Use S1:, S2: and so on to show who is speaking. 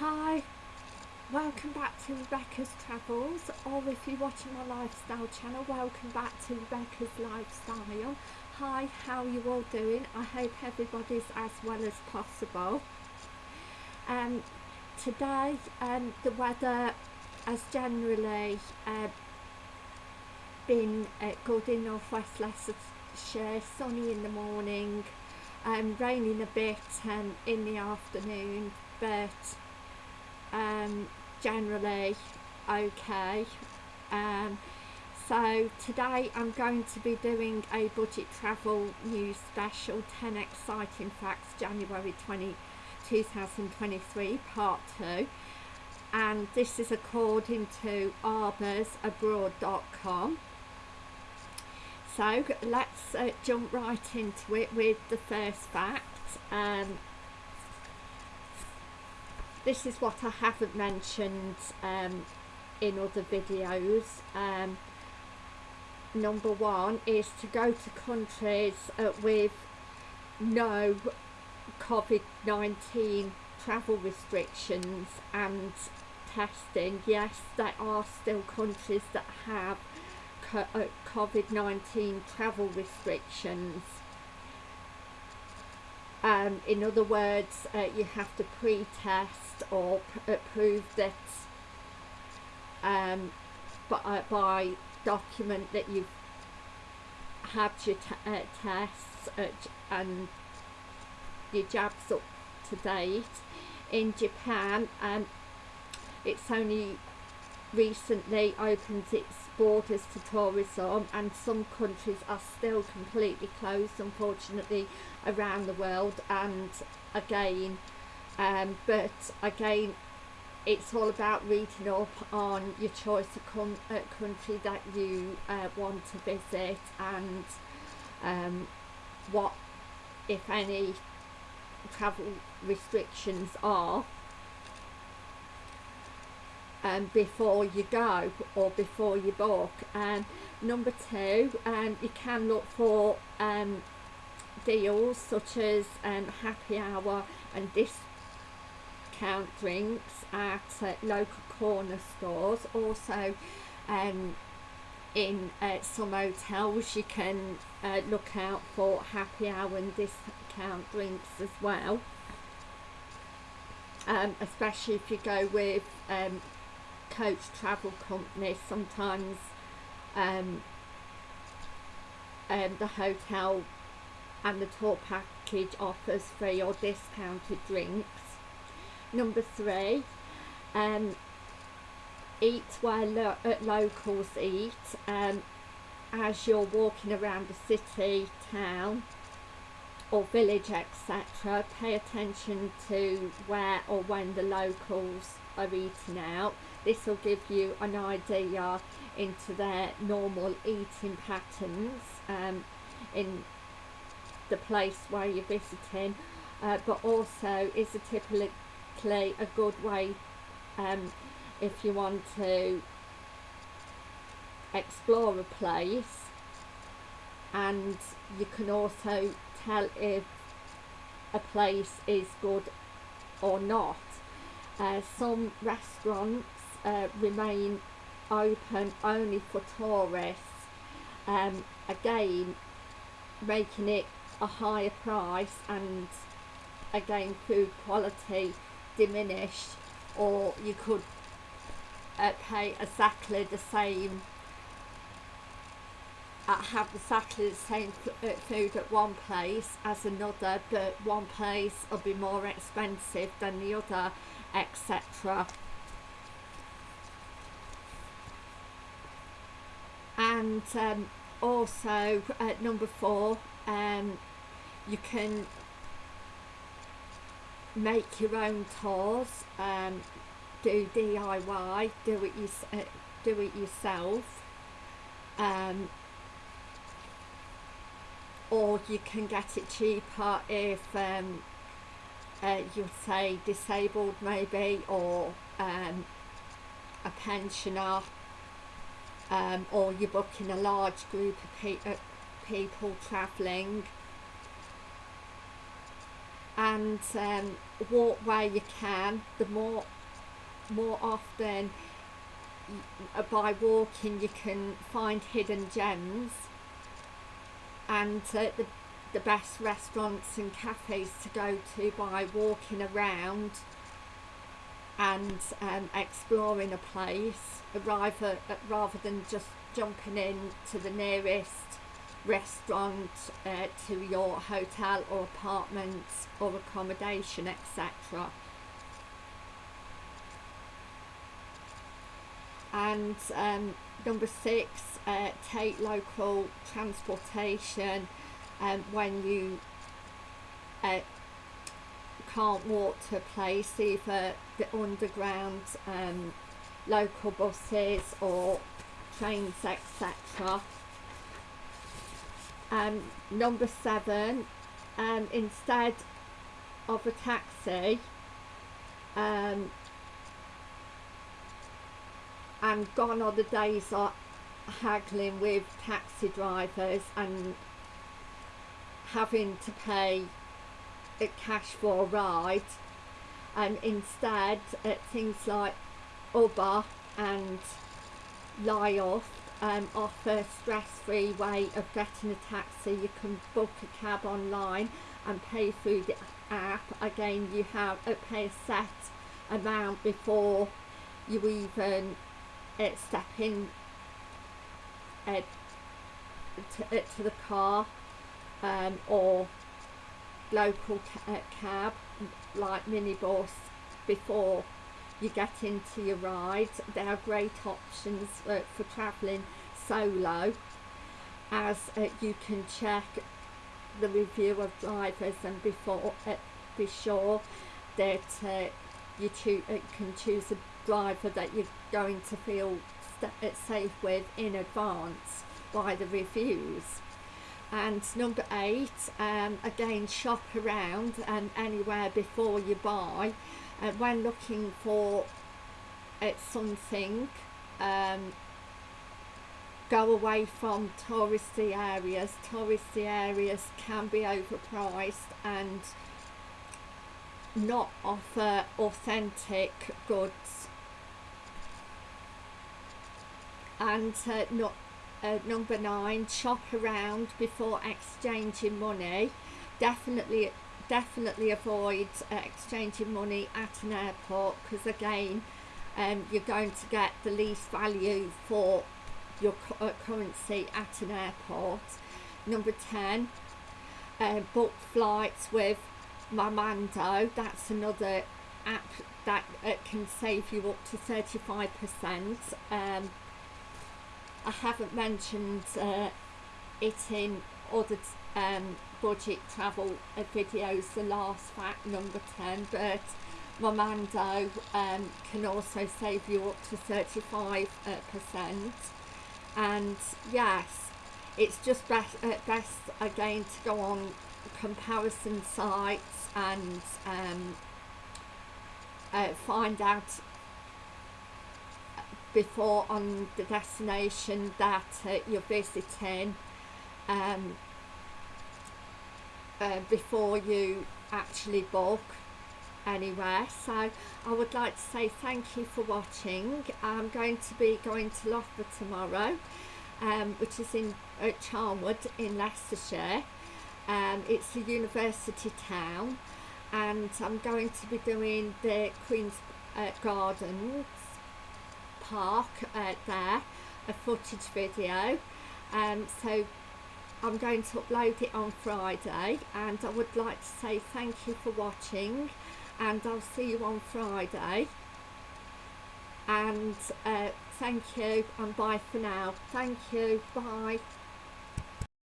S1: Hi, welcome back to Rebecca's Travels, or if you're watching my lifestyle channel, welcome back to Rebecca's Lifestyle. Hi, how are you all doing? I hope everybody's as well as possible. Um, today, um, the weather has generally uh, been uh, good in northwest Leicestershire, sunny in the morning, um, raining a bit um, in the afternoon, but um, generally okay. Um, so today I'm going to be doing a budget travel news special 10 exciting facts January 20, 2023 part 2 and this is according to arborsabroad.com so let's uh, jump right into it with the first fact. Um, this is what I haven't mentioned um, in other videos. Um, number one is to go to countries uh, with no COVID-19 travel restrictions and testing. Yes, there are still countries that have uh, COVID-19 travel restrictions um, in other words, uh, you have to pre-test or pr uh, prove that um, by, uh, by document that you've had your uh, tests and your jabs up to date. In Japan, um, it's only recently opened its borders to tourism and some countries are still completely closed unfortunately around the world. And again um, but again it's all about reading up on your choice of uh, country that you uh, want to visit and um, what if any travel restrictions are um, before you go or before you book. And number two, um, you can look for um, deals such as um, happy hour and discount drinks at uh, local corner stores. Also, um, in uh, some hotels you can uh, look out for happy hour and discount drinks as well. Um, especially if you go with um, coach travel companies sometimes um, um, the hotel and the tour package offers free or discounted drinks. Number three um, eat where lo locals eat um, as you're walking around the city town or village etc pay attention to where or when the locals are eating out this will give you an idea into their normal eating patterns um, in the place where you're visiting uh, but also is a typically a good way um, if you want to explore a place? And you can also tell if a place is good or not. Uh, some restaurants uh, remain open only for tourists um, again making it a higher price and again food quality diminished or you could uh, pay exactly the same uh, have exactly the same uh, food at one place as another but one place will be more expensive than the other etc and um, also at number four um, you can make your own tours um, do DIY do it, uh, do it yourself um, or you can get it cheaper if um, uh, you're say disabled maybe or um, a pensioner um, or you're booking a large group of pe uh, people travelling. And um, walk where you can. The more more often by walking you can find hidden gems. And uh, the, the best restaurants and cafes to go to by walking around and um, exploring a place rather, rather than just jumping in to the nearest restaurant uh, to your hotel or apartment or accommodation etc and um, number six uh, take local transportation um, when you uh, can't walk to a place either the underground um, local buses or trains etc um, number seven um, instead of a taxi um, and gone are the days of haggling with taxi drivers and having to pay cash for a ride and instead uh, things like Uber and Lyft um, offer stress-free way of getting a taxi. You can book a cab online and pay through the app. Again you have to pay a set amount before you even uh, step in uh, to, uh, to the car um, or local ca uh, cab like minibus before you get into your ride. There are great options uh, for travelling solo as uh, you can check the review of drivers and before uh, be sure that uh, you uh, can choose a driver that you're going to feel uh, safe with in advance by the reviews and number eight um, again shop around and anywhere before you buy. Uh, when looking for uh, something um, go away from touristy areas. Touristy areas can be overpriced and not offer authentic goods. And uh, not uh, number nine shop around before exchanging money. Definitely definitely avoid uh, exchanging money at an airport because again um, you're going to get the least value for your cu uh, currency at an airport. Number 10 uh, book flights with Momondo that's another app that uh, can save you up to 35 percent um, I haven't mentioned uh, it in other um, budget travel videos, the last fact number 10, but Momondo um, can also save you up to 35. Uh, percent. and yes, it's just best, uh, best again to go on comparison sites and um, uh, find out before on the destination that uh, you're visiting um, uh, before you actually book anywhere. So I would like to say thank you for watching. I'm going to be going to Loughborough tomorrow um, which is in uh, Charnwood in Leicestershire. Um, it's a university town and I'm going to be doing the Queen's uh, Gardens park uh, there a footage video. Um, so I'm going to upload it on Friday and I would like to say thank you for watching and I'll see you on Friday. And uh, thank you and bye for now. Thank you bye